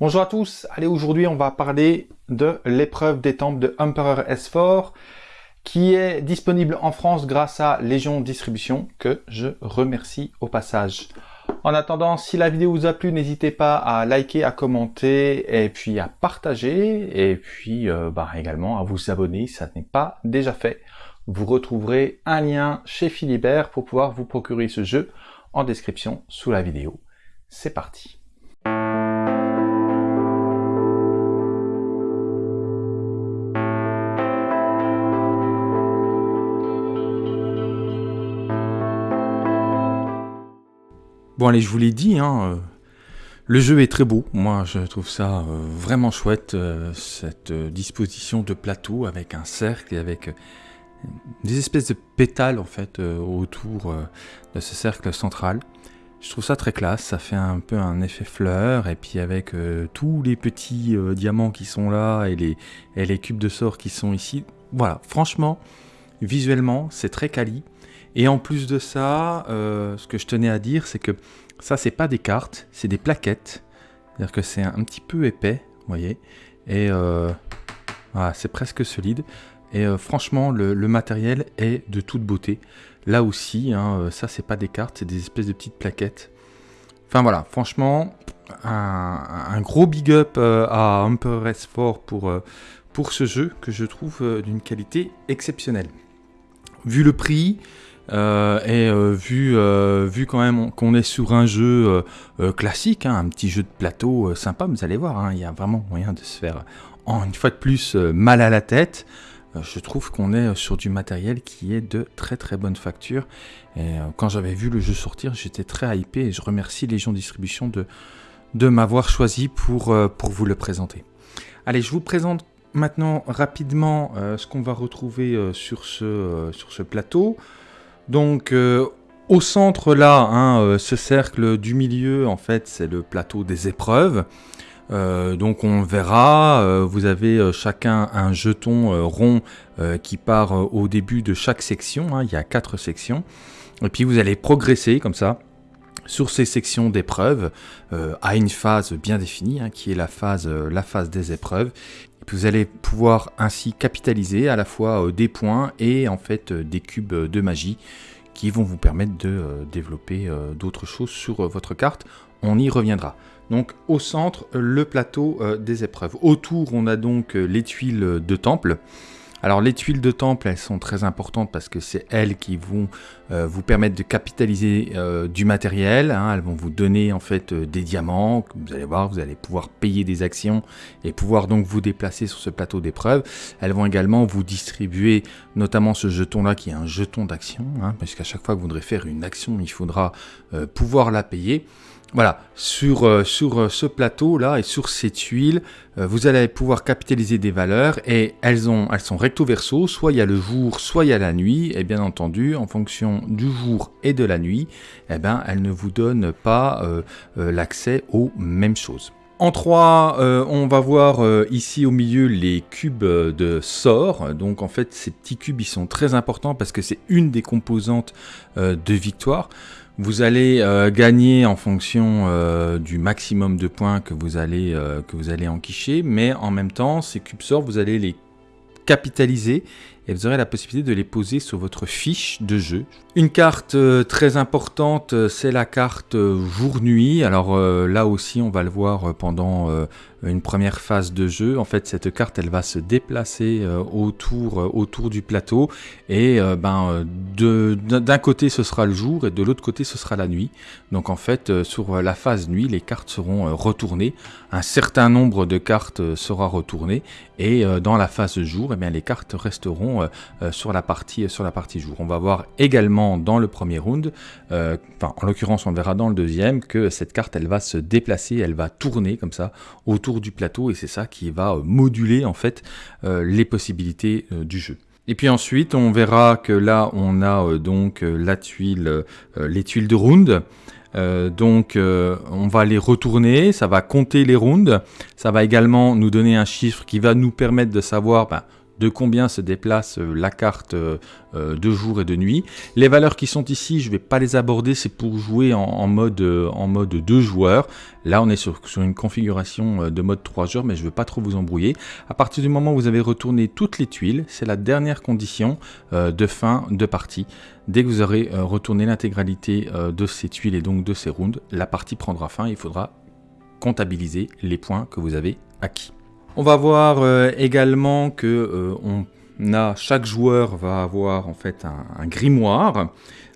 Bonjour à tous, allez aujourd'hui on va parler de l'épreuve des temples de Emperor S4 qui est disponible en France grâce à Légion Distribution que je remercie au passage. En attendant, si la vidéo vous a plu, n'hésitez pas à liker, à commenter et puis à partager et puis euh, bah, également à vous abonner si ça n'est pas déjà fait. Vous retrouverez un lien chez Philibert pour pouvoir vous procurer ce jeu en description sous la vidéo. C'est parti Bon allez, je vous l'ai dit, hein, euh, le jeu est très beau. Moi, je trouve ça euh, vraiment chouette, euh, cette disposition de plateau avec un cercle et avec des espèces de pétales en fait autour de ce cercle central. Je trouve ça très classe, ça fait un peu un effet fleur, et puis avec tous les petits diamants qui sont là et les, et les cubes de sort qui sont ici. Voilà, franchement, visuellement, c'est très quali. Et en plus de ça, euh, ce que je tenais à dire, c'est que ça, c'est pas des cartes, c'est des plaquettes. C'est-à-dire que c'est un, petit peu épais, vous voyez. Et euh, voilà, c'est presque solide. Et euh, franchement, le, matériel est de toute beauté. Là aussi, hein, ça, c'est pas des cartes, c'est des espèces de petites plaquettes. Enfin voilà, franchement, un, gros big up à Emperor S4 pour, pour ce jeu que je trouve d'une qualité exceptionnelle. Vu le prix, euh, et euh, vu, euh, vu quand même qu'on est sur un jeu classique, hein, un petit jeu de plateau sympa, vous allez voir, hein, il y a vraiment moyen de se faire, en, une fois de plus, mal à la tête. je trouve qu'on est sur du matériel qui est de très très bonne facture. Et quand j'avais vu le jeu sortir, j'étais très hypé et je remercie Légion Distribution de, de m'avoir choisi pour, vous le présenter. Allez, je vous présente maintenant rapidement ce qu'on va retrouver sur ce plateau. Donc euh, au centre là, hein, euh, ce cercle du milieu, en fait, c'est le plateau des épreuves. Euh, donc on verra, vous avez chacun un jeton rond qui part au début de chaque section, hein. il y a quatre sections, et puis vous allez progresser comme ça sur ces sections d'épreuves à une phase bien définie, hein, qui est la phase, la phase des épreuves. Vous allez pouvoir ainsi capitaliser à la fois des points et en fait des cubes de magie qui vont vous permettre de euh, développer euh, d'autres choses sur euh, votre carte. On y reviendra. Donc au centre, le plateau des épreuves. Autour, on a donc les tuiles de temple. Alors les tuiles de temple, elles sont très importantes parce que c'est elles qui vont euh, vous permettre de capitaliser euh, du matériel. Hein. elles vont vous donner en fait euh, des diamants. Vous allez voir, vous allez pouvoir payer des actions et pouvoir donc vous déplacer sur ce plateau d'épreuve. Elles vont également vous distribuer notamment ce jeton-là qui est un jeton d'action, hein, parce qu'à chaque fois que vous voudrez faire une action, il faudra pouvoir la payer. Voilà, sur, euh, euh, ce plateau-là et sur ces tuiles, euh, vous allez pouvoir capitaliser des valeurs et elles, ont, elles sont recto verso, soit il y a le jour, soit il y a la nuit, et bien entendu, en fonction du jour et de la nuit, eh ben, elles ne vous donnent pas l'accès aux mêmes choses. En 3, on va voir ici au milieu les cubes de sort. Donc en fait, ces petits cubes, ils sont très importants parce que c'est une des composantes de victoire. Vous allez euh, gagner en fonction euh, du maximum de points que vous allez, euh, que vous allez enquicher, mais en même temps, ces cubes sorts, vous allez les capitaliser et vous aurez la possibilité de les poser sur votre fiche de jeu. Une carte très importante, c'est la carte jour-nuit. Alors là aussi, on va le voir pendant une première phase de jeu. En fait, cette carte, elle va se déplacer euh, autour, euh, du plateau. Et euh, ben, d'un côté, ce sera le jour et de l'autre côté, ce sera la nuit. Donc en fait, sur la phase nuit, les cartes seront retournées. Un certain nombre de cartes sera retourné. Et dans la phase jour, eh les cartes resteront sur, la partie, sur la partie jour. On va voir également dans le premier round, enfin en l'occurrence on verra dans le deuxième, que cette carte elle va se déplacer, elle va tourner comme ça autour du plateau et c'est ça qui va euh, moduler en fait euh, les possibilités euh, du jeu. Et puis ensuite, on verra que là, on a donc la tuile, les tuiles de round. donc on va les retourner, ça va compter les rounds, ça va également nous donner un chiffre qui va nous permettre de savoir ben, de combien se déplace la carte de jour et de nuit. Les valeurs qui sont ici, je ne vais pas les aborder, c'est pour jouer en, mode, en 2 joueurs. Là, on est sur, sur une configuration de mode 3 joueurs, mais je ne veux pas trop vous embrouiller. À partir du moment où vous avez retourné toutes les tuiles, c'est la dernière condition de fin de partie. Dès que vous aurez retourné l'intégralité de ces tuiles et donc de ces rounds, la partie prendra fin. Il faudra comptabiliser les points que vous avez acquis. On va voir euh, également que euh, chaque joueur va avoir en fait un, grimoire,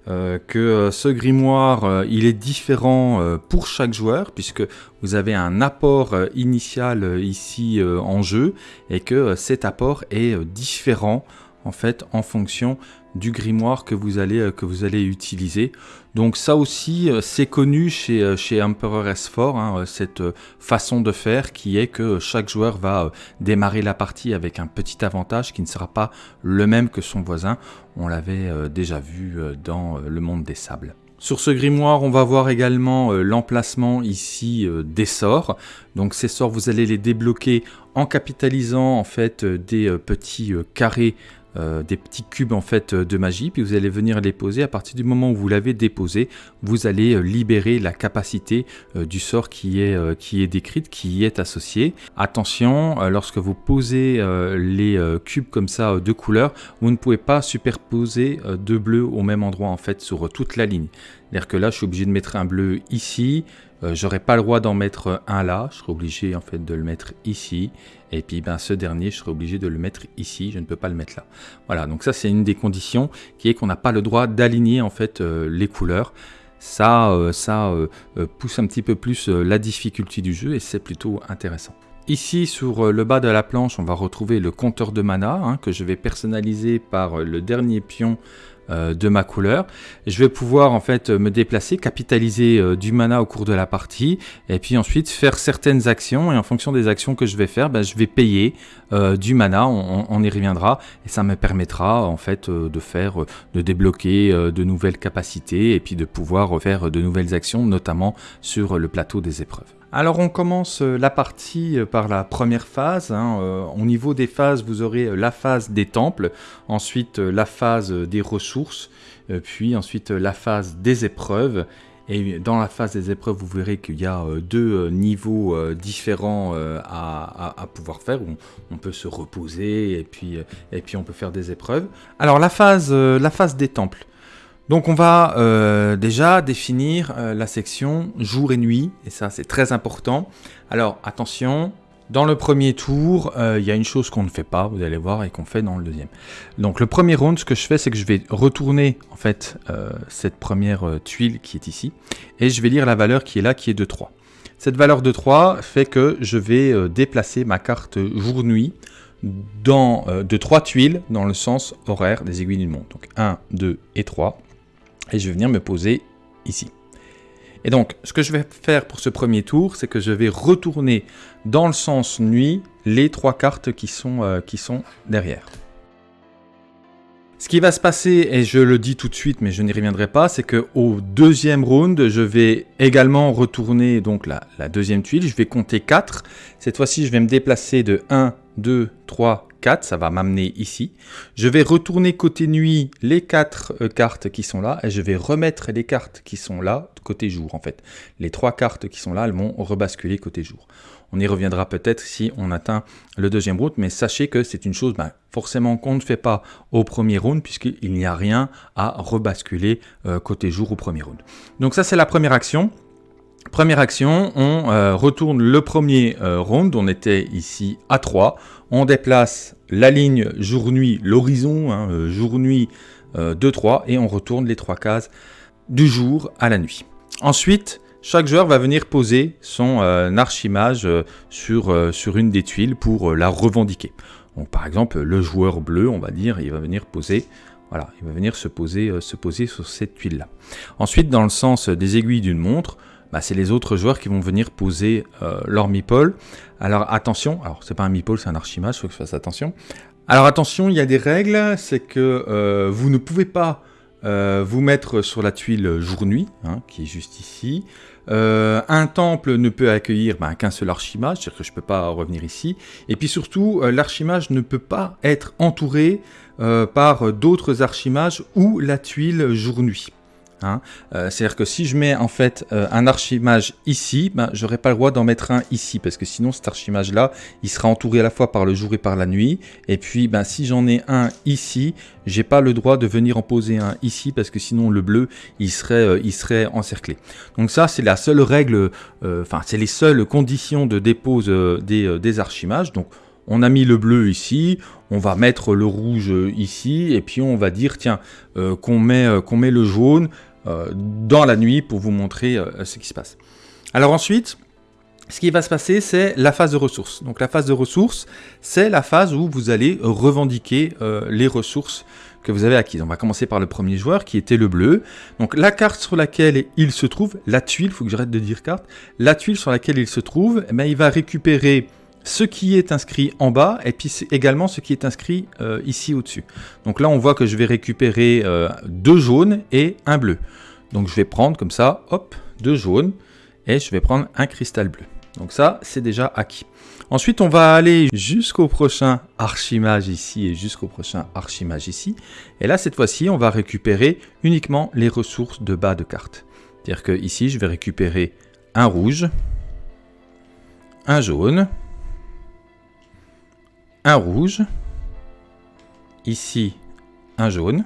euh, que ce grimoire il est différent pour chaque joueur puisque vous avez un apport initial ici en jeu et que cet apport est différent en fait en fonction du grimoire que vous allez utiliser. Donc ça aussi, euh, c'est connu chez, euh, chez Emperor S4, hein, euh, cette façon de faire qui est que chaque joueur va démarrer la partie avec un petit avantage qui ne sera pas le même que son voisin. On l'avait déjà vu dans le monde des sables. Sur ce grimoire, on va voir également l'emplacement ici des sorts. Donc ces sorts, vous allez les débloquer en capitalisant en fait des petits carrés euh, des petits cubes en fait de magie, puis vous allez venir les poser. À partir du moment où vous l'avez déposé, vous allez euh, libérer la capacité euh, du sort qui est, qui est décrite, qui y est associée. Attention, lorsque vous posez les cubes comme ça de couleur, vous ne pouvez pas superposer deux bleus au même endroit en fait sur toute la ligne. C'est-à-dire que là, je suis obligé de mettre un bleu ici, euh, j'aurais pas le droit d'en mettre un là, je serais obligé en fait de le mettre ici. Et puis ben, ce dernier, je serais obligé de le mettre ici, je ne peux pas le mettre là. Voilà, donc ça c'est une des conditions qui est qu'on n'a pas le droit d'aligner en fait euh, les couleurs. Ça, euh, ça pousse un petit peu plus la difficulté du jeu et c'est plutôt intéressant. Ici, sur le bas de la planche, on va retrouver le compteur de mana hein, que je vais personnaliser par le dernier pion euh, de ma couleur. Je vais pouvoir en fait me déplacer, capitaliser euh, du mana au cours de la partie et puis ensuite faire certaines actions et en fonction des actions que je vais faire, ben, je vais payer euh, du mana, on, y reviendra et ça me permettra en fait de faire, de débloquer de nouvelles capacités et puis de pouvoir faire de nouvelles actions notamment sur le plateau des épreuves. Alors on commence euh, la partie euh, par la première phase. Hein, euh, au niveau des phases, vous aurez la phase des temples, ensuite la phase des ressources, puis ensuite la phase des épreuves. Et dans la phase des épreuves, vous verrez qu'il y a deux niveaux différents à, pouvoir faire. On peut se reposer et puis, on peut faire des épreuves. Alors la phase des temples. Donc on va euh, déjà définir euh, la section jour et nuit, et ça c'est très important. Alors attention, dans le premier tour, euh, il y a une chose qu'on ne fait pas, vous allez voir, et qu'on fait dans le deuxième. Donc le premier round, ce que je fais, c'est que je vais retourner en fait cette première tuile qui est ici, et je vais lire la valeur qui est là, qui est de 3. Cette valeur de 3 fait que je vais déplacer ma carte jour-nuit de 3 tuiles dans le sens horaire des aiguilles d'une montre. Donc 1, 2 et 3 et je vais venir me poser ici. Et donc, ce que je vais faire pour ce premier tour, c'est que je vais retourner dans le sens nuit les trois cartes qui sont, euh, derrière. Ce qui va se passer, et je le dis tout de suite, mais je n'y reviendrai pas, c'est que au deuxième round, je vais également retourner donc la, la deuxième tuile. Je vais compter 4. Cette fois-ci, je vais me déplacer de 1, 2, 3, 4, ça va m'amener ici. Je vais retourner côté nuit les quatre euh, cartes qui sont là et je vais remettre les cartes qui sont là côté jour en fait. Les trois cartes qui sont là, elles vont rebasculer côté jour. On y reviendra peut-être si on atteint le deuxième round, mais sachez que c'est une chose ben, forcément qu'on ne fait pas au premier round puisqu'il n'y a rien à rebasculer euh, côté jour au premier round. Donc ça c'est la première action. Première action, on euh, retourne le premier round, on était ici à 3, on déplace la ligne jour-nuit, l'horizon, hein, euh, jour-nuit 2-3, euh, et on retourne les trois cases du jour à la nuit. Ensuite, chaque joueur va venir poser son euh, archimage sur, sur une des tuiles pour la revendiquer. Par exemple, le joueur bleu, on va dire, il va venir poser voilà, il va venir se poser, se poser sur cette tuile-là. Ensuite, dans le sens des aiguilles d'une montre, bah, c'est les autres joueurs qui vont venir poser euh, leur meeple. Alors attention, alors c'est pas un meeple, c'est un archimage, il faut que je fasse attention. Alors attention, il y a des règles, c'est que euh, vous ne pouvez pas euh, vous mettre sur la tuile jour-nuit, hein, qui est juste ici. Euh, un temple ne peut accueillir ben, qu'un seul archimage, c'est-à-dire que je ne peux pas revenir ici. Et puis surtout, l'archimage ne peut pas être entouré par d'autres archimages ou la tuile jour-nuit. Hein. Euh, c'est-à-dire que si je mets en fait euh, un archimage ici, ben, j'aurais pas le droit d'en mettre un ici, parce que sinon cet archimage-là, il sera entouré à la fois par le jour et par la nuit. Et puis ben, si j'en ai un ici, j'ai pas le droit de venir en poser un ici, parce que sinon le bleu, il serait, euh, serait encerclé. Donc ça, c'est la seule règle, enfin c'est les seules conditions de dépose des, archimages. Donc on a mis le bleu ici, on va mettre le rouge ici, et puis on va dire, tiens, qu'on met, le jaune, dans la nuit pour vous montrer euh, ce qui se passe. Alors ensuite, ce qui va se passer, c'est la phase de ressources. Donc la phase de ressources, c'est la phase où vous allez revendiquer euh, les ressources que vous avez acquises. On va commencer par le premier joueur qui était le bleu. Donc la carte sur laquelle il se trouve, la tuile, il faut que j'arrête de dire carte, la tuile sur laquelle il se trouve, eh bien, il va récupérer ce qui est inscrit en bas et puis également ce qui est inscrit euh, ici au-dessus. Donc là, on voit que je vais récupérer euh, deux jaunes et un bleu. Donc je vais prendre comme ça, hop, deux jaunes et je vais prendre un cristal bleu. Donc ça, c'est déjà acquis. Ensuite, on va aller jusqu'au prochain archimage ici et jusqu'au prochain archimage ici. Et là, cette fois-ci, on va récupérer uniquement les ressources de bas de carte. C'est-à-dire que ici, je vais récupérer un rouge, un jaune, un rouge, ici un jaune,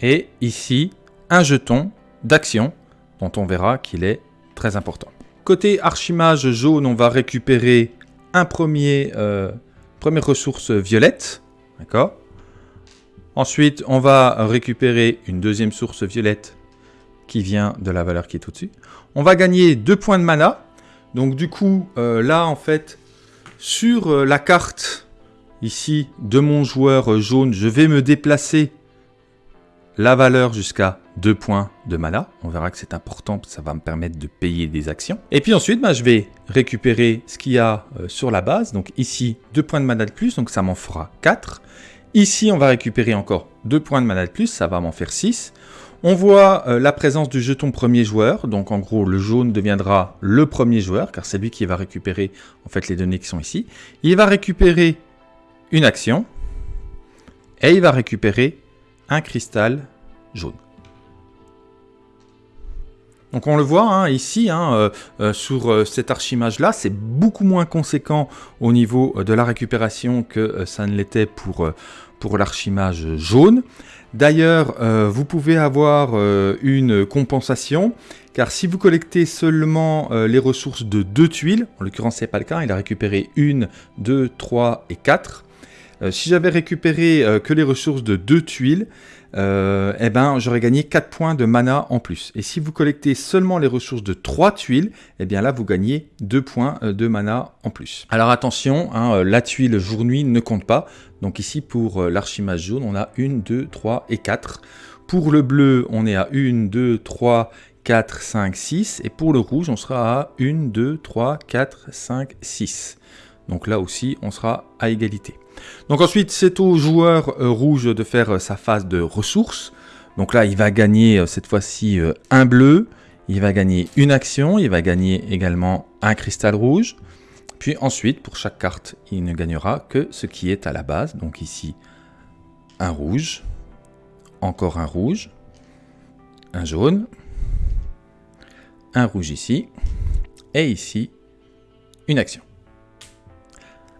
et ici un jeton d'action dont on verra qu'il est très important. Côté archimage jaune, on va récupérer un premier, euh, première ressource violette, d'accord? Ensuite, on va récupérer une deuxième source violette qui vient de la valeur qui est au-dessus. On va gagner deux points de mana. Donc du coup, euh, là, en fait, sur euh, la carte ici de mon joueur euh, jaune, je vais me déplacer la valeur jusqu'à 2 points de mana. On verra que c'est important, ça va me permettre de payer des actions. Et puis ensuite, bah, je vais récupérer ce qu'il y a euh, sur la base. Donc ici, 2 points de mana de plus, donc ça m'en fera 4. Ici, on va récupérer encore 2 points de mana de plus, ça va m'en faire 6. On voit euh, la présence du jeton premier joueur, donc en gros le jaune deviendra le premier joueur, car c'est lui qui va récupérer en fait les données qui sont ici. Il va récupérer une action, et il va récupérer un cristal jaune. Donc on le voit hein, ici, hein, euh, euh, sur cet archimage-là, c'est beaucoup moins conséquent au niveau de la récupération que ça ne l'était pour, pour l'archimage jaune. D'ailleurs, euh, vous pouvez avoir euh, une compensation, car si vous collectez seulement euh, les ressources de deux tuiles, en l'occurrence ce n'est pas le cas, il a récupéré une, deux, trois et quatre. si j'avais récupéré que les ressources de deux tuiles, eh ben, j'aurais gagné 4 points de mana en plus. Et si vous collectez seulement les ressources de 3 tuiles, eh bien là, vous gagnez 2 points de mana en plus. Alors attention, hein, la tuile jour-nuit ne compte pas. Donc ici, pour euh, l'archimage jaune, on a 1, 2, 3 et 4. Pour le bleu, on est à 1, 2, 3, 4, 5, 6. Et pour le rouge, on sera à 1, 2, 3, 4, 5, 6. Donc là aussi, on sera à égalité. Donc ensuite, c'est au joueur euh, rouge de faire euh, sa phase de ressources. Donc là, il va gagner cette fois-ci un bleu. Il va gagner une action. Il va gagner également un cristal rouge. Puis ensuite, pour chaque carte, il ne gagnera que ce qui est à la base. Donc ici, un rouge, encore un rouge, un jaune, un rouge ici, et ici, une action.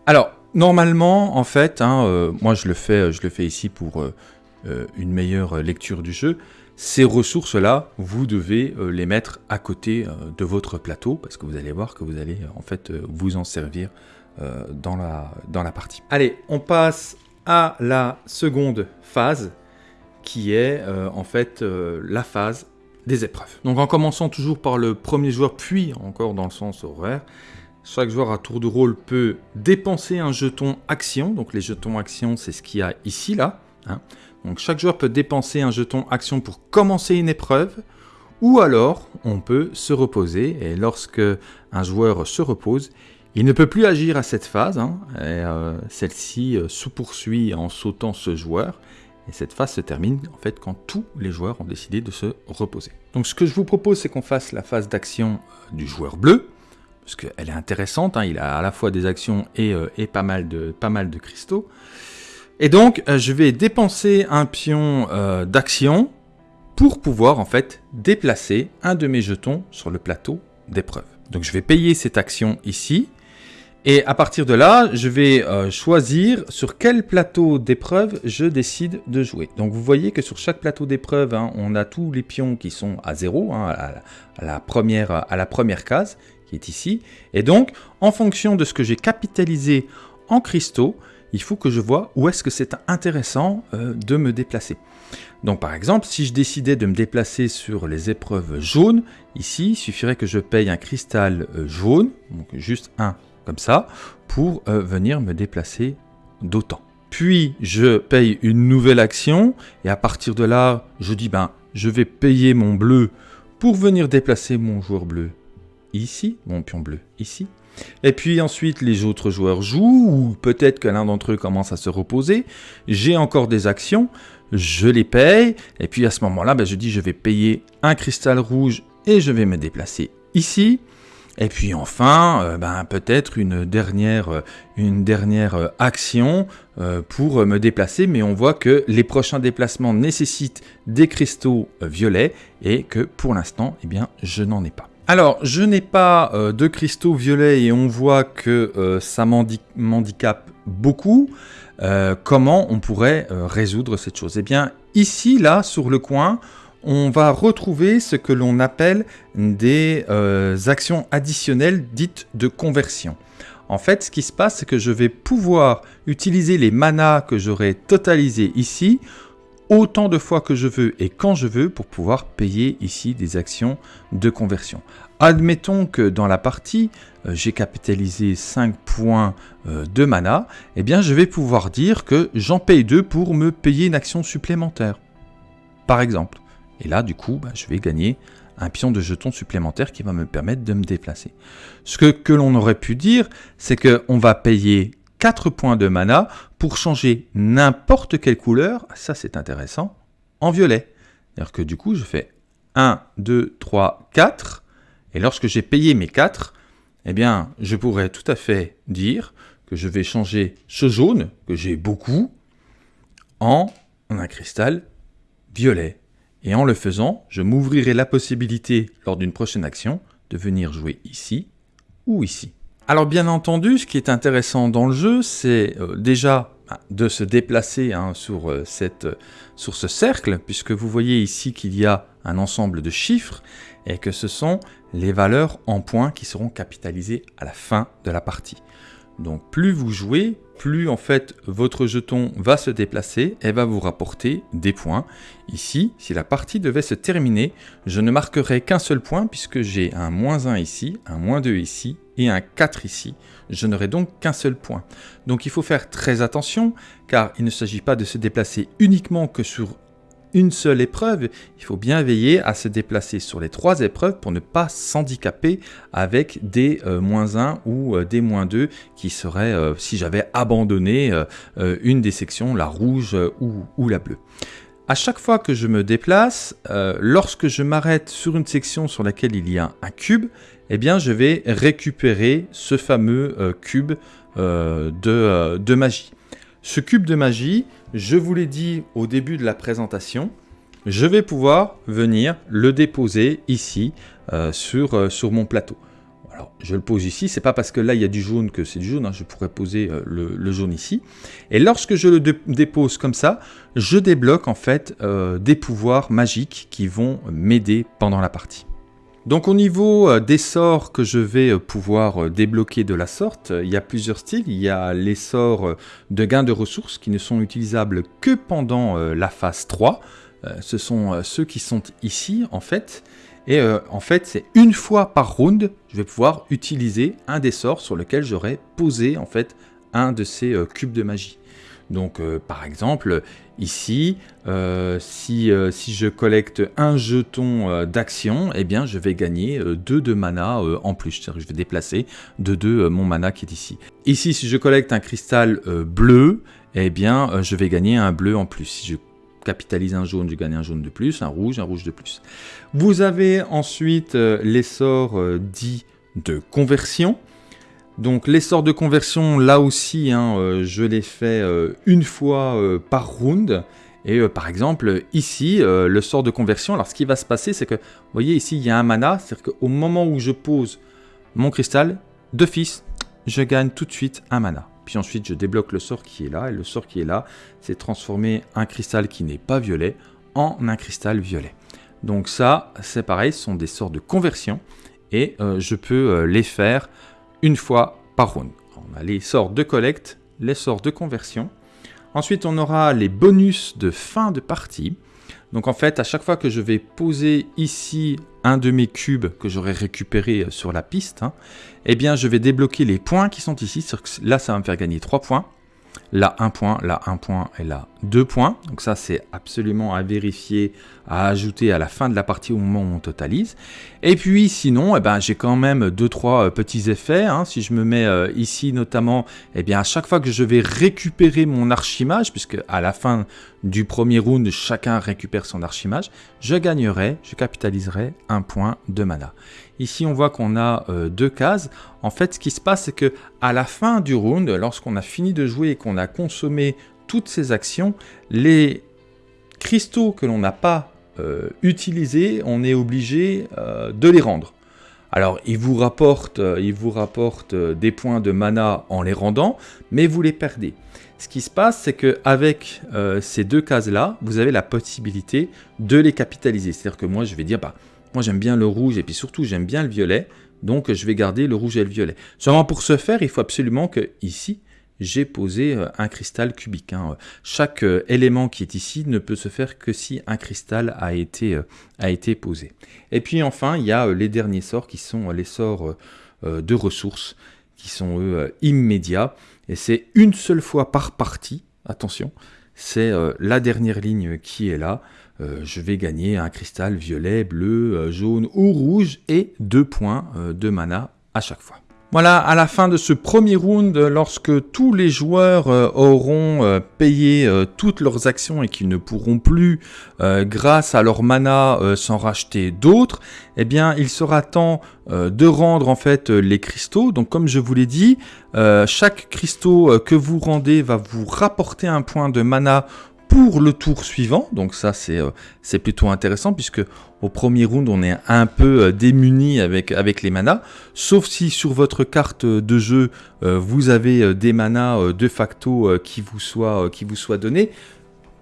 Alors, normalement, en fait, hein, euh, moi je le, fais, je le fais ici pour euh, euh, une meilleure lecture du jeu, ces ressources-là, vous devez euh, les mettre à côté euh, de votre plateau parce que vous allez voir que vous allez euh, en fait vous en servir dans, la, dans la partie. Allez, on passe à la seconde phase qui est en fait la phase des épreuves. Donc en commençant toujours par le premier joueur, puis encore dans le sens horaire, chaque joueur à tour de rôle peut dépenser un jeton action. Donc les jetons action, c'est ce qu'il y a ici, là. Hein. Donc chaque joueur peut dépenser un jeton action pour commencer une épreuve, ou alors on peut se reposer, et lorsque un joueur se repose, il ne peut plus agir à cette phase, hein, euh, celle-ci euh, se poursuit en sautant ce joueur, Et cette phase se termine en fait quand tous les joueurs ont décidé de se reposer. Donc ce que je vous propose, c'est qu'on fasse la phase d'action du joueur bleu, parce qu'elle est intéressante, hein. il a à la fois des actions et, pas, mal de, pas mal de cristaux. Et donc, je vais dépenser un pion d'action pour pouvoir en fait déplacer un de mes jetons sur le plateau d'épreuve. Donc je vais payer cette action ici, et à partir de là, je vais euh, choisir sur quel plateau d'épreuve je décide de jouer. Donc vous voyez que sur chaque plateau d'épreuve, hein, on a tous les pions qui sont à zéro, hein, à la première case, est ici. Et donc, en fonction de ce que j'ai capitalisé en cristaux, il faut que je vois où est-ce que c'est intéressant euh, de me déplacer. Donc par exemple, si je décidais de me déplacer sur les épreuves jaunes, ici, il suffirait que je paye un cristal euh, jaune, donc juste un comme ça, pour euh, venir me déplacer d'autant. Puis je paye une nouvelle action, et à partir de là, je dis, ben, je vais payer mon bleu pour venir déplacer mon joueur bleu ici, mon pion bleu ici. Et puis ensuite, les autres joueurs jouent, ou peut-être que l'un d'entre eux commence à se reposer. J'ai encore des actions, je les paye, et puis à ce moment-là, ben, je dis je vais payer un cristal rouge et je vais me déplacer ici. Et puis enfin, euh, ben, peut-être une dernière, euh, euh, action pour me déplacer, mais on voit que les prochains déplacements nécessitent des cristaux violets et que pour l'instant, eh je n'en ai pas. Alors, je n'ai pas de cristaux violets et on voit que ça m'handicape beaucoup. Euh, comment on pourrait euh, résoudre cette chose? Eh bien, ici, là, sur le coin, on va retrouver ce que l'on appelle des euh, actions additionnelles dites de conversion. En fait, ce qui se passe, c'est que je vais pouvoir utiliser les manas que j'aurai totalisés ici autant de fois que je veux et quand je veux pour pouvoir payer ici des actions de conversion. Admettons que dans la partie, euh, j'ai capitalisé 5 points euh, de mana, eh bien je vais pouvoir dire que j'en paye 2 pour me payer une action supplémentaire. Par exemple. Et là, du coup, bah, je vais gagner un pion de jeton supplémentaire qui va me permettre de me déplacer. Ce que l'on aurait pu dire, c'est qu'on va payer 4 points de mana pour changer n'importe quelle couleur, ça c'est intéressant, en violet. C'est-à-dire que du coup, je fais 1, 2, 3, 4, et lorsque j'ai payé mes 4, eh bien, je pourrais tout à fait dire que je vais changer ce jaune, que j'ai beaucoup, en un cristal violet. Et en le faisant, je m'ouvrirai la possibilité, lors d'une prochaine action, de venir jouer ici ou ici. Alors bien entendu, ce qui est intéressant dans le jeu, c'est euh, déjà bah, de se déplacer hein, sur, euh, euh, sur ce cercle, puisque vous voyez ici qu'il y a un ensemble de chiffres, et que ce sont les valeurs en points qui seront capitalisées à la fin de la partie. Donc plus vous jouez, plus en fait votre jeton va se déplacer et va vous rapporter des points. Ici, si la partie devait se terminer, je ne marquerai qu'un seul point puisque j'ai un moins 1 ici, un moins 2 ici et un 4 ici. Je n'aurai donc qu'un seul point. Donc il faut faire très attention car il ne s'agit pas de se déplacer uniquement que sur une seule épreuve, il faut bien veiller à se déplacer sur les trois épreuves pour ne pas s'handicaper avec des euh, moins 1 ou euh, des moins 2 qui seraient euh, si j'avais abandonné une des sections, la rouge ou, la bleue. À chaque fois que je me déplace, lorsque je m'arrête sur une section sur laquelle il y a un cube, eh bien je vais récupérer ce fameux cube de magie. Ce cube de magie, je vous l'ai dit au début de la présentation, je vais pouvoir venir le déposer ici euh, sur, euh, sur mon plateau. Alors, je le pose ici, c'est pas parce que là il y a du jaune que c'est du jaune, hein, je pourrais poser euh, le, jaune ici. Et lorsque je le dépose comme ça, je débloque en fait des pouvoirs magiques qui vont m'aider pendant la partie. Donc au niveau euh, des sorts que je vais euh, pouvoir euh, débloquer de la sorte, il y a plusieurs styles. Il y a les sorts de gain de ressources qui ne sont utilisables que pendant la phase 3. Ce sont ceux qui sont ici en fait. Et en fait, c'est une fois par round, je vais pouvoir utiliser un des sorts sur lequel j'aurai posé en fait un de ces cubes de magie. Donc par exemple, ici, euh, si, euh, si, je collecte un jeton d'action, eh bien je vais gagner 2 de mana en plus. je vais déplacer de 2 mon mana qui est ici. Ici, si je collecte un cristal bleu, eh bien je vais gagner un bleu en plus. Si je capitalise un jaune, je gagne un jaune de plus, un rouge, un rouge de plus. Vous avez ensuite les sorts dits de conversion. Donc les sorts de conversion, là aussi, hein, je les fais une fois par round. Et euh, par exemple, ici, euh, le sort de conversion, alors ce qui va se passer, c'est que, vous voyez ici, il y a un mana, c'est-à-dire qu'au moment où je pose mon cristal, d'office, je gagne tout de suite un mana. Puis ensuite, je débloque le sort qui est là, et le sort qui est là, c'est transformer un cristal qui n'est pas violet en un cristal violet. Donc ça, c'est pareil, ce sont des sorts de conversion, et euh, je peux les faire une fois par round. On a les sorts de collecte, les sorts de conversion, Ensuite, on aura les bonus de fin de partie. Donc en fait, à chaque fois que je vais poser ici un de mes cubes que j'aurai récupéré sur la piste, hein, eh bien je vais débloquer les points qui sont ici. Là, ça va me faire gagner 3 points. Là, 1 point, là, 1 point et là, 2 points. Donc ça, c'est absolument à vérifier, à ajouter à la fin de la partie au moment où on totalise. Et puis, sinon, eh ben, j'ai quand même 2-3 euh, petits effets. Hein. Si je me mets euh, ici, notamment, eh bien, à chaque fois que je vais récupérer mon archimage, puisque à la fin du premier round, chacun récupère son archimage, je gagnerai, je capitaliserai un point de mana. Ici, on voit qu'on a euh, deux cases. En fait, ce qui se passe, c'est que à la fin du round, lorsqu'on a fini de jouer et qu'on a consommé toutes ces actions, les cristaux que l'on n'a pas utilisés, on est obligé euh, de les rendre. Alors, ils vous rapportent, ils vous rapportent des points de mana en les rendant, mais vous les perdez. Ce qui se passe, c'est qu'avec ces deux cases-là, vous avez la possibilité de les capitaliser. C'est-à-dire que moi, je vais dire, bah, moi j'aime bien le rouge et puis surtout j'aime bien le violet, donc je vais garder le rouge et le violet. Seulement pour ce faire, il faut absolument que ici, j'ai posé euh, un cristal cubique. Hein. Chaque euh, élément qui est ici ne peut se faire que si un cristal a été, euh, a été posé. Et puis enfin, il y a les derniers sorts qui sont les sorts de ressources, qui sont eux immédiats. Et c'est une seule fois par partie, attention, c'est la dernière ligne qui est là. Je vais gagner un cristal violet, bleu, jaune ou rouge et deux points de mana à chaque fois. Voilà, à la fin de ce premier round, lorsque tous les joueurs auront payé toutes leurs actions et qu'ils ne pourront plus, grâce à leur mana, s'en racheter d'autres, eh bien, il sera temps de rendre en fait les cristaux. Donc, comme je vous l'ai dit, chaque cristaux que vous rendez va vous rapporter un point de mana pour le tour suivant. Donc ça, euh, c'est plutôt intéressant puisque au premier round, on est un peu euh, démuni avec, les manas. Sauf si sur votre carte de jeu, euh, vous avez des manas de facto qui, vous soient, donnés.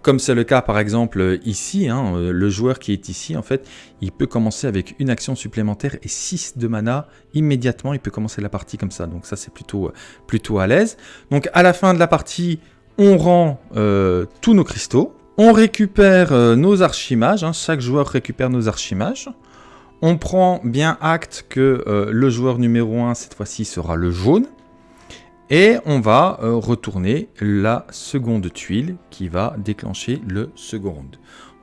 Comme c'est le cas par exemple ici, hein, le joueur qui est ici, en fait, il peut commencer avec une action supplémentaire et 6 de mana immédiatement. Il peut commencer la partie comme ça. Donc ça, c'est plutôt à l'aise. Donc à la fin de la partie, on rend euh, tous nos cristaux, on récupère euh, nos archimages, hein. chaque joueur récupère nos archimages, on prend bien acte que euh, le joueur numéro 1 cette fois-ci sera le jaune, et on va retourner la seconde tuile qui va déclencher le second.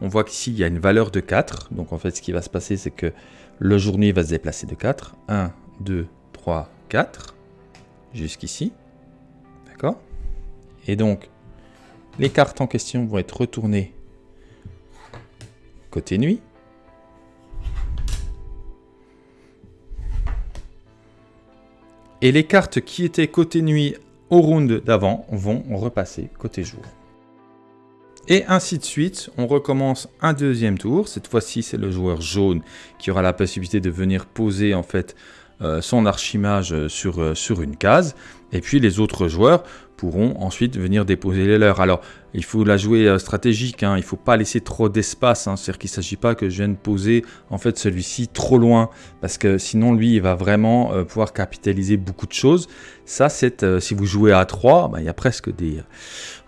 On voit qu'ici il y a une valeur de 4, donc en fait ce qui va se passer c'est que le journée va se déplacer de 4, 1, 2, 3, 4, jusqu'ici, et donc, les cartes en question vont être retournées côté nuit. Et les cartes qui étaient côté nuit au round d'avant vont repasser côté jour. Et ainsi de suite, on recommence un deuxième tour. Cette fois-ci, c'est le joueur jaune qui aura la possibilité de venir poser en fait son archimage sur, euh, sur une case. Et puis les autres joueurs pourront ensuite venir déposer les leurs. Alors, il faut la jouer euh, stratégique, hein. il ne faut pas laisser trop d'espace, hein. c'est-à-dire qu'il ne s'agit pas que je vienne poser en fait celui-ci trop loin, parce que sinon lui il va vraiment euh, pouvoir capitaliser beaucoup de choses. Ça c'est, euh, si vous jouez à 3, bah, il y a presque des,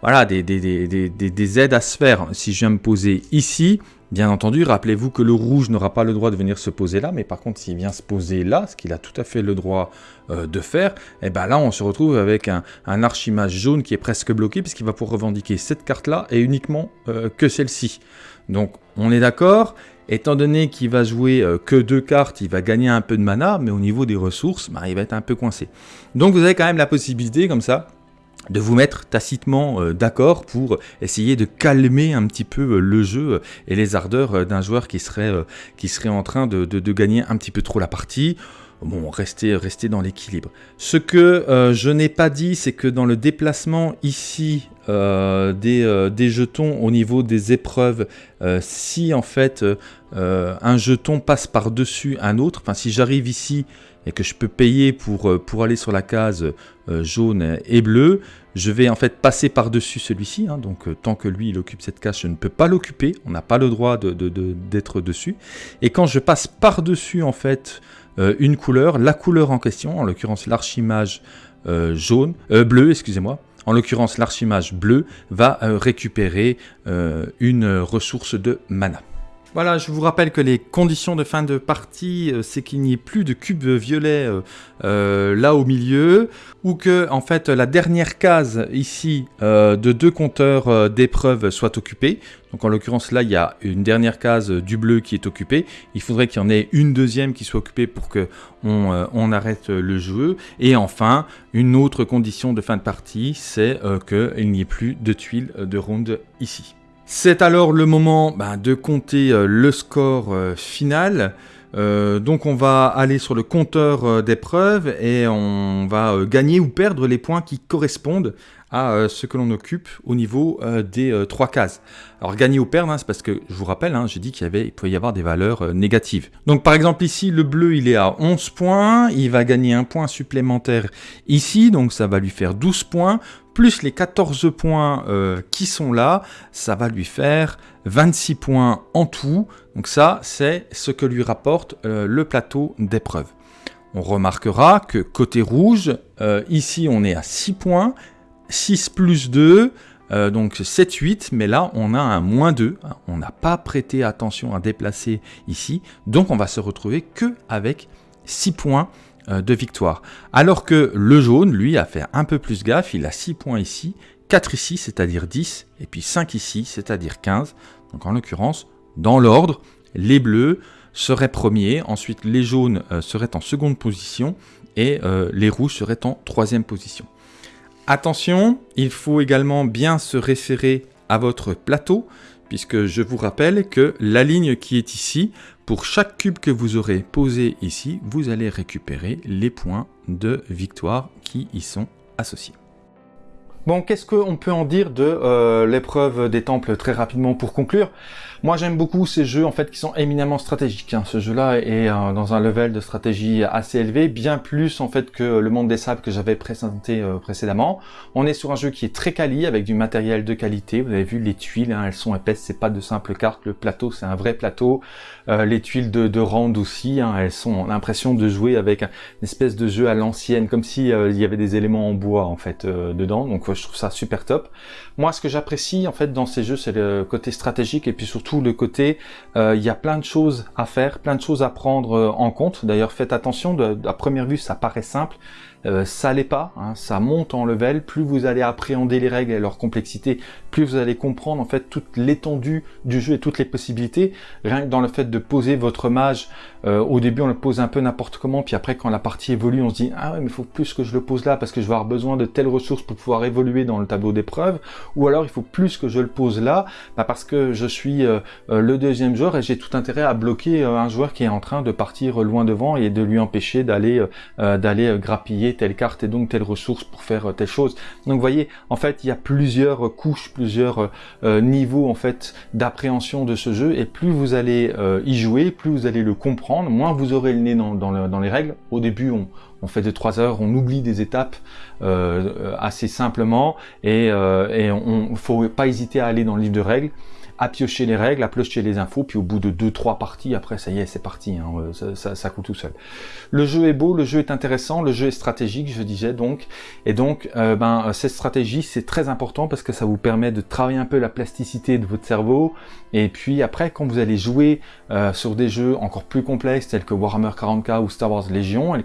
voilà, des, des, des, des, aides à se faire. Si je viens me poser ici, Bien entendu, rappelez-vous que le rouge n'aura pas le droit de venir se poser là, mais par contre, s'il vient se poser là, ce qu'il a tout à fait le droit euh, de faire, et eh ben là, on se retrouve avec un, archimage jaune qui est presque bloqué, puisqu'il va pouvoir revendiquer cette carte-là, et uniquement euh, que celle-ci. Donc, on est d'accord, étant donné qu'il va jouer euh, que deux cartes, il va gagner un peu de mana, mais au niveau des ressources, bah, il va être un peu coincé. Donc, vous avez quand même la possibilité, comme ça, de vous mettre tacitement euh, d'accord pour essayer de calmer un petit peu euh, le jeu euh, et les ardeurs d'un joueur qui serait, en train de, gagner un petit peu trop la partie. Bon, restez, restez dans l'équilibre. Ce que je n'ai pas dit, c'est que dans le déplacement ici des, des, jetons au niveau des épreuves, si en fait un jeton passe par-dessus un autre, enfin si j'arrive ici et que je peux payer pour, euh, aller sur la case euh, jaune et bleue, je vais en fait passer par-dessus celui-ci. Hein. donc euh, tant que lui il occupe cette case, je ne peux pas l'occuper. On n'a pas le droit d'être de, de, dessus. Et quand je passe par-dessus en fait une couleur, la couleur en question, en l'occurrence l'archimage jaune, bleu, excusez-moi, en l'occurrence l'archimage bleu, va récupérer une ressource de mana. Voilà, je vous rappelle que les conditions de fin de partie, euh, c'est qu'il n'y ait plus de cube violet euh, euh, là au milieu, ou que en fait la dernière case ici de deux compteurs d'épreuves soit occupée. Donc en l'occurrence là, il y a une dernière case du bleu qui est occupée. Il faudrait qu'il y en ait une deuxième qui soit occupée pour que on, arrête le jeu. Et enfin, une autre condition de fin de partie, c'est qu'il n'y ait plus de tuiles de ronde ici. C'est alors le moment bah, de compter euh, le score euh, final. Euh, donc on va aller sur le compteur d'épreuves et on va gagner ou perdre les points qui correspondent à ce que l'on occupe au niveau des trois cases. Alors gagner ou perdre, hein, c'est parce que je vous rappelle, hein, j'ai dit qu'il pouvait y avoir des valeurs négatives. Donc par exemple ici, le bleu il est à 11 points, il va gagner un point supplémentaire ici, donc ça va lui faire 12 points plus les 14 points euh, qui sont là, ça va lui faire 26 points en tout. Donc ça, c'est ce que lui rapporte euh, le plateau d'épreuve. On remarquera que côté rouge, euh, ici on est à 6 points, 6 plus 2, donc 7, 8, mais là on a un moins 2, on n'a pas prêté attention à déplacer ici, donc on va se retrouver que avec 6 points de victoire. Alors que le jaune, lui, a fait un peu plus gaffe, il a 6 points ici, 4 ici, c'est-à-dire 10, et puis 5 ici, c'est-à-dire 15. Donc en l'occurrence, dans l'ordre, les bleus seraient premiers, ensuite les jaunes euh, seraient en seconde position, et euh, les rouges seraient en troisième position. Attention, il faut également bien se référer à votre plateau, puisque je vous rappelle que la ligne qui est ici, pour chaque cube que vous aurez posé ici, vous allez récupérer les points de victoire qui y sont associés. Bon, qu'est-ce qu'on peut en dire de euh, l'épreuve des temples très rapidement pour conclure? Moi, j'aime beaucoup ces jeux en fait qui sont éminemment stratégiques. Hein. Ce jeu-là est euh, dans un level de stratégie assez élevé, bien plus en fait que le monde des sables que j'avais présenté euh, précédemment. On est sur un jeu qui est très quali avec du matériel de qualité. Vous avez vu les tuiles, hein, elles sont épaisses, c'est pas de simples cartes. Le plateau, c'est un vrai plateau. Euh, les tuiles de, de Rand aussi, hein, elles sont l'impression de jouer avec une espèce de jeu à l'ancienne, comme si il y avait des éléments en bois en fait dedans. Donc je trouve ça super top. Moi, ce que j'apprécie en fait dans ces jeux, c'est le côté stratégique et puis surtout tout le côté, euh, il y a plein de choses à faire, plein de choses à prendre euh, en compte. D'ailleurs, faites attention, de, à première vue, ça paraît simple, euh, ça l'est pas, hein, ça monte en level, plus vous allez appréhender les règles et leur complexité, plus vous allez comprendre en fait toute l'étendue du jeu et toutes les possibilités. Rien que dans le fait de poser votre mage, euh, au début on le pose un peu n'importe comment, puis après quand la partie évolue on se dit ah ouais mais il faut plus que je le pose là parce que je vais avoir besoin de telles ressources pour pouvoir évoluer dans le tableau d'épreuves, ou alors il faut plus que je le pose là bah, parce que je suis euh, le deuxième joueur et j'ai tout intérêt à bloquer un joueur qui est en train de partir loin devant et de lui empêcher d'aller d'aller grappiller telle carte et donc telle ressource pour faire euh, telle chose. Donc vous voyez, en fait, il y a plusieurs couches, plusieurs euh, euh, niveaux en fait d'appréhension de ce jeu et plus vous allez y jouer, plus vous allez le comprendre, moins vous aurez le nez dans, les règles. Au début, on, fait de 3 heures, on oublie des étapes assez simplement. Et, et on faut pas hésiter à aller dans le livre de règles à piocher les règles, à piocher les infos, puis au bout de 2-3 parties, après ça y est, c'est parti, hein, euh, ça, ça, coule tout seul. Le jeu est beau, le jeu est intéressant, le jeu est stratégique, je disais donc, et donc euh, ben, cette stratégie c'est très important parce que ça vous permet de travailler un peu la plasticité de votre cerveau, et puis après quand vous allez jouer euh, sur des jeux encore plus complexes tels que Warhammer 40k ou Star Wars Légion, et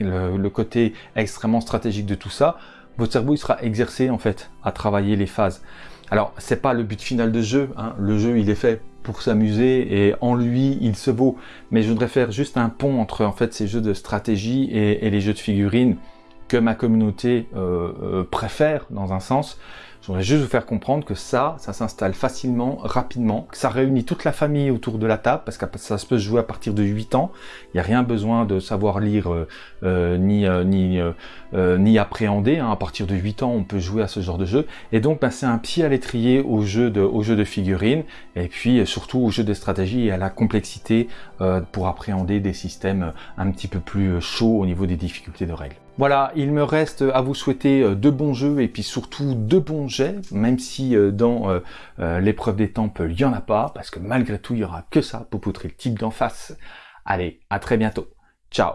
le, le côté extrêmement stratégique de tout ça, votre cerveau il sera exercé en fait à travailler les phases. Alors, c'est pas le but final de jeu, hein. le jeu il est fait pour s'amuser et en lui il se vaut, mais je voudrais faire juste un pont entre en fait ces jeux de stratégie et, les jeux de figurines que ma communauté préfère dans un sens. Je voudrais juste vous faire comprendre que ça, ça s'installe facilement, rapidement, que ça réunit toute la famille autour de la table, parce que ça se peut jouer à partir de 8 ans. Il n'y a rien besoin de savoir lire euh, euh, ni, euh, ni, appréhender. Hein. À partir de 8 ans, on peut jouer à ce genre de jeu. Et donc, ben, c'est un pied à l'étrier au jeu de, de figurines, et puis surtout au jeu de stratégie et à la complexité pour appréhender des systèmes un petit peu plus chauds au niveau des difficultés de règles. Voilà, il me reste euh, à vous souhaiter euh, de bons jeux et puis surtout de bons jets, même si euh, dans l'épreuve des temples, il n'y en a pas, parce que malgré tout, il n'y aura que ça pour poutrer le type d'en face. Allez, à très bientôt. Ciao